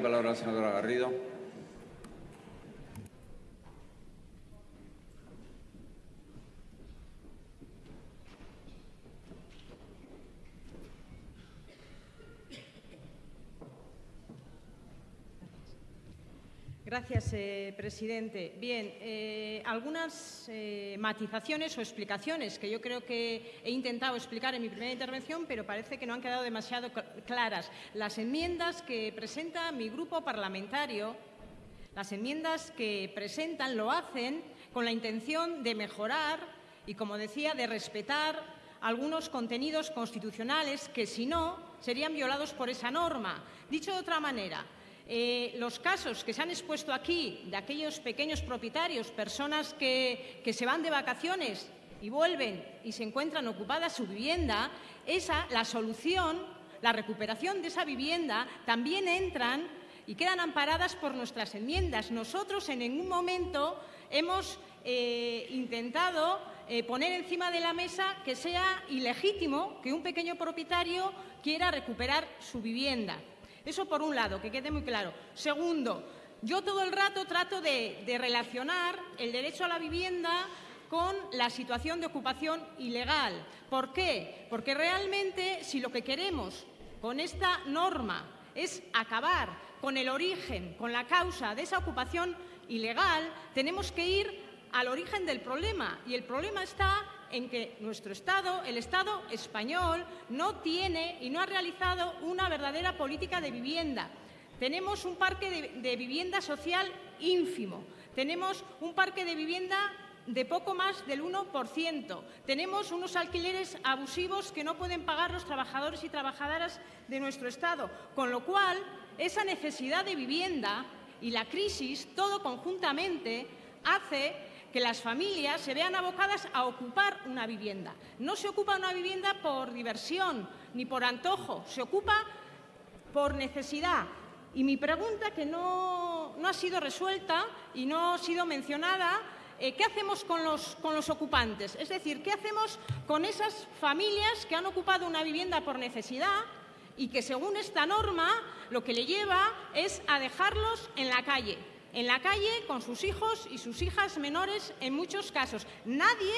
palabra la senadora Garrido. Gracias, eh, presidente. Bien, eh, algunas eh, matizaciones o explicaciones que yo creo que he intentado explicar en mi primera intervención, pero parece que no han quedado demasiado claras. Las enmiendas que presenta mi grupo parlamentario, las enmiendas que presentan lo hacen con la intención de mejorar y, como decía, de respetar algunos contenidos constitucionales que, si no, serían violados por esa norma. Dicho de otra manera, eh, los casos que se han expuesto aquí de aquellos pequeños propietarios, personas que, se van de vacaciones y vuelven y se encuentran ocupada su vivienda, esa, la solución, la recuperación de esa vivienda, también entran y quedan amparadas por nuestras enmiendas. Nosotros en ningún momento hemos eh, intentado eh, poner encima de la mesa que sea ilegítimo que un pequeño propietario quiera recuperar su vivienda. Eso por un lado, que quede muy claro. Segundo, yo todo el rato trato de, relacionar el derecho a la vivienda con la situación de ocupación ilegal. ¿Por qué? Porque realmente si lo que queremos con esta norma es acabar con el origen, con la causa de esa ocupación ilegal, tenemos que ir al origen del problema. Y el problema está en que nuestro Estado, el Estado español, no tiene y no ha realizado una verdadera política de vivienda. Tenemos un parque de, vivienda social ínfimo. Tenemos un parque de vivienda de poco más del 1%. Tenemos unos alquileres abusivos que no pueden pagar los trabajadores y trabajadoras de nuestro Estado, con lo cual esa necesidad de vivienda y la crisis, todo conjuntamente, hace que las familias se vean abocadas a ocupar una vivienda. No se ocupa una vivienda por diversión ni por antojo, se ocupa por necesidad. Y mi pregunta, que no, ha sido resuelta y no ha sido mencionada, eh, ¿qué hacemos con los, con los ocupantes? Es decir, ¿qué hacemos con esas familias que han ocupado una vivienda por necesidad y que según esta norma lo que le lleva es a dejarlos en la calle? En la calle con sus hijos y sus hijas menores en muchos casos. Nadie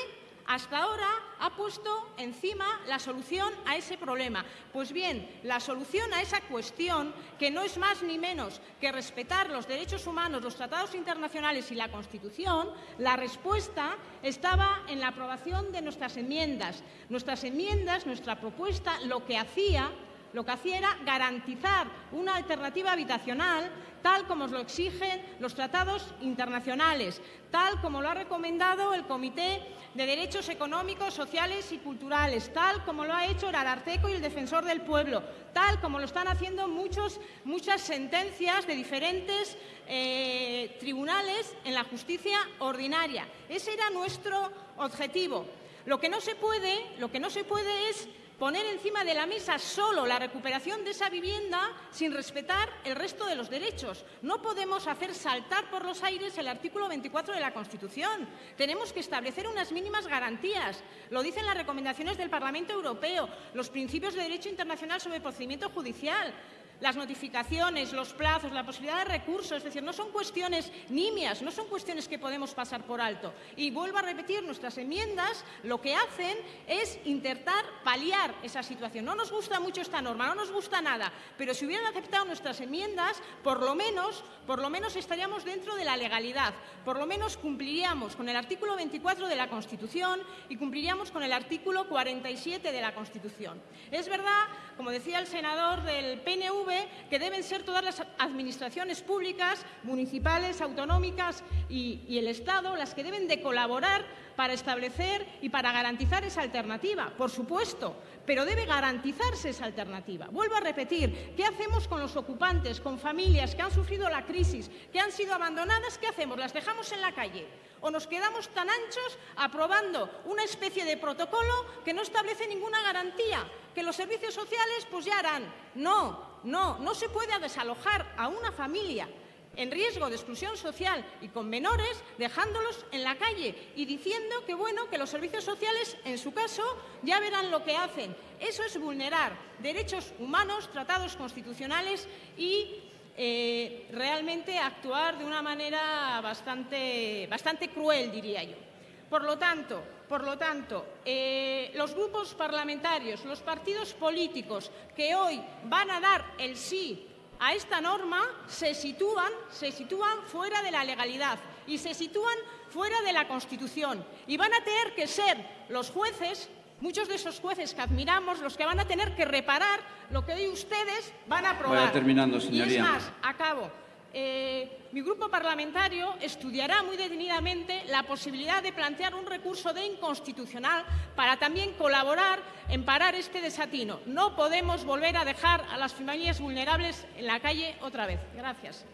hasta ahora ha puesto encima la solución a ese problema. Pues bien, la solución a esa cuestión, que no es más ni menos que respetar los derechos humanos, los tratados internacionales y la Constitución, la respuesta estaba en la aprobación de nuestras enmiendas. Nuestras enmiendas, nuestra propuesta, lo que hacía lo que hacía era garantizar una alternativa habitacional tal como lo exigen los tratados internacionales, tal como lo ha recomendado el Comité de Derechos Económicos, Sociales y Culturales, tal como lo ha hecho el Ararteco y el Defensor del Pueblo, tal como lo están haciendo muchos, muchas sentencias de diferentes eh, tribunales en la justicia ordinaria. Ese era nuestro objetivo. Lo que no se puede, lo que no se puede es poner encima de la mesa solo la recuperación de esa vivienda sin respetar el resto de los derechos. No podemos hacer saltar por los aires el artículo 24 de la Constitución. Tenemos que establecer unas mínimas garantías. Lo dicen las recomendaciones del Parlamento Europeo, los principios de derecho internacional sobre procedimiento judicial las notificaciones, los plazos, la posibilidad de recursos, es decir, no son cuestiones nimias, no son cuestiones que podemos pasar por alto. Y vuelvo a repetir, nuestras enmiendas lo que hacen es intentar paliar esa situación. No nos gusta mucho esta norma, no nos gusta nada, pero si hubieran aceptado nuestras enmiendas, por lo menos, por lo menos estaríamos dentro de la legalidad, por lo menos cumpliríamos con el artículo 24 de la Constitución y cumpliríamos con el artículo 47 de la Constitución. Es verdad, como decía el senador del PNV, que deben ser todas las administraciones públicas, municipales, autonómicas y, el Estado las que deben de colaborar para establecer y para garantizar esa alternativa, por supuesto, pero debe garantizarse esa alternativa. Vuelvo a repetir, ¿qué hacemos con los ocupantes, con familias que han sufrido la crisis, que han sido abandonadas? ¿Qué hacemos? ¿Las dejamos en la calle? ¿O nos quedamos tan anchos aprobando una especie de protocolo que no establece ninguna garantía? Que los servicios sociales pues ya harán. No, no, no se puede desalojar a una familia en riesgo de exclusión social y con menores, dejándolos en la calle y diciendo que, bueno, que los servicios sociales, en su caso, ya verán lo que hacen. Eso es vulnerar derechos humanos, tratados constitucionales y eh, realmente actuar de una manera bastante, bastante cruel, diría yo. Por lo tanto, por lo tanto eh, los grupos parlamentarios, los partidos políticos que hoy van a dar el sí a esta norma se sitúan, se sitúan fuera de la legalidad y se sitúan fuera de la Constitución. Y van a tener que ser los jueces, muchos de esos jueces que admiramos, los que van a tener que reparar lo que hoy ustedes van a aprobar. Vaya terminando, señoría. Y es más, acabo. Eh, mi grupo parlamentario estudiará muy detenidamente la posibilidad de plantear un recurso de inconstitucional para también colaborar en parar este desatino. No podemos volver a dejar a las familias vulnerables en la calle otra vez. Gracias.